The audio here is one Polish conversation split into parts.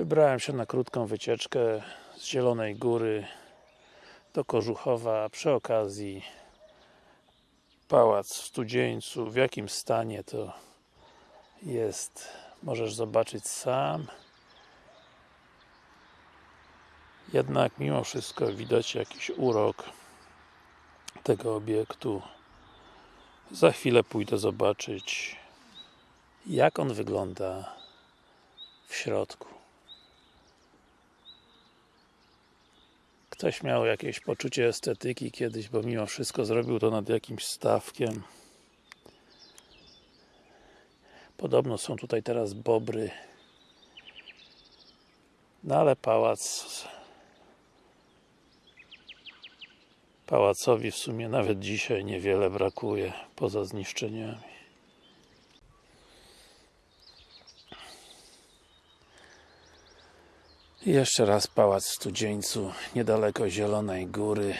Wybrałem się na krótką wycieczkę z Zielonej Góry do Kożuchowa, przy okazji pałac w Studzieńcu, w jakim stanie to jest, możesz zobaczyć sam. Jednak mimo wszystko widać jakiś urok tego obiektu. Za chwilę pójdę zobaczyć jak on wygląda w środku ktoś miał jakieś poczucie estetyki kiedyś, bo mimo wszystko zrobił to nad jakimś stawkiem. Podobno są tutaj teraz bobry. No ale pałac pałacowi w sumie nawet dzisiaj niewiele brakuje poza zniszczeniami jeszcze raz pałac w Studzieńcu niedaleko Zielonej Góry.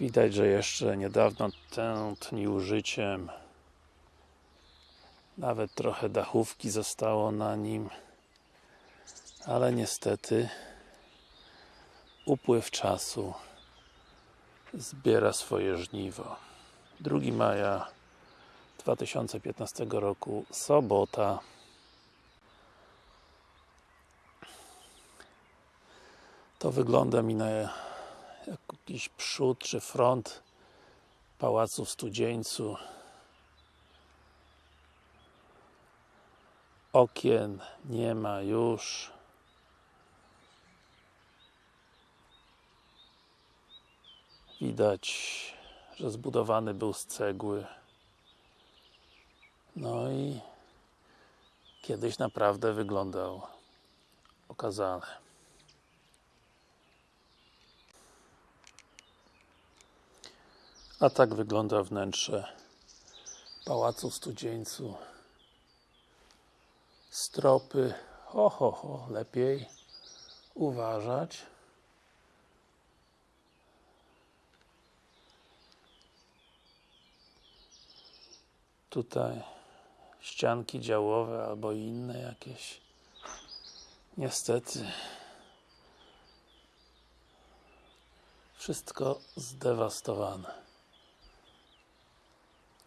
Widać, że jeszcze niedawno tętnił życiem nawet trochę dachówki zostało na nim. Ale niestety upływ czasu zbiera swoje żniwo. 2 maja 2015 roku, sobota to wygląda mi na jakiś przód czy front pałacu w Studzieńcu. Okien nie ma już. Widać, że zbudowany był z cegły. No i kiedyś naprawdę wyglądał okazale a tak wygląda wnętrze Pałacu Studzieńcu. Stropy ho, ho, ho, lepiej uważać. Tutaj ścianki działowe albo inne jakieś. Niestety wszystko zdewastowane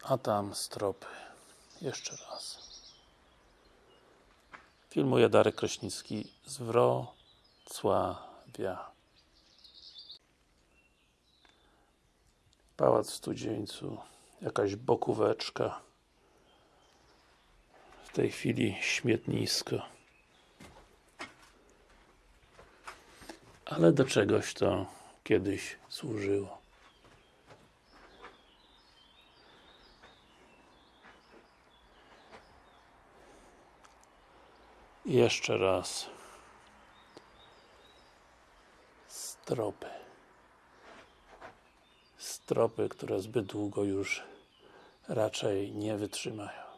a tam stropy. Jeszcze raz. Filmuje Darek Kraśnicki z Wrocławia. Pałac w Studzieńcu jakaś bokóweczka. W tej chwili śmietnisko. Ale do czegoś to kiedyś służyło jeszcze raz. Stropy. Stropy, które zbyt długo już raczej nie wytrzymają